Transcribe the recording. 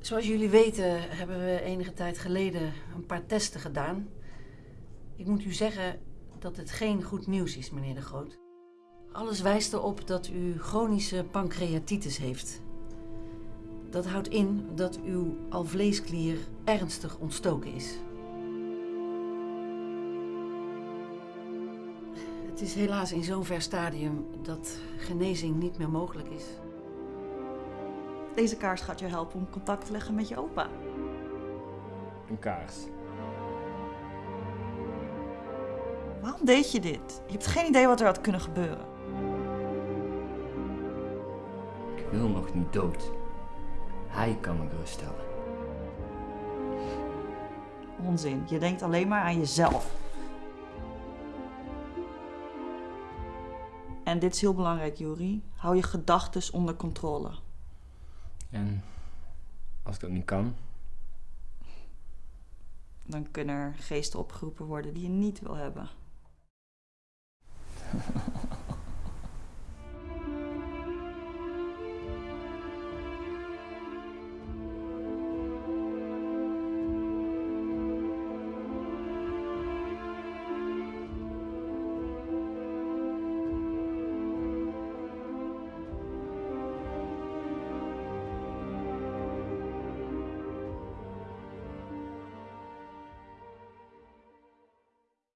Zoals jullie weten hebben we enige tijd geleden een paar testen gedaan. Ik moet u zeggen dat het geen goed nieuws is, meneer de Groot. Alles wijst erop dat u chronische pancreatitis heeft. Dat houdt in dat uw alvleesklier ernstig ontstoken is. Het is helaas in zo'n ver stadium dat genezing niet meer mogelijk is. Deze kaars gaat je helpen om contact te leggen met je opa. Een kaars. Waarom deed je dit? Je hebt geen idee wat er had kunnen gebeuren. Ik wil nog niet dood. Hij kan me geruststellen. Onzin. Je denkt alleen maar aan jezelf. En dit is heel belangrijk, Juri. Hou je gedachten onder controle. En als ik dat niet kan? Dan kunnen er geesten opgeroepen worden die je niet wil hebben.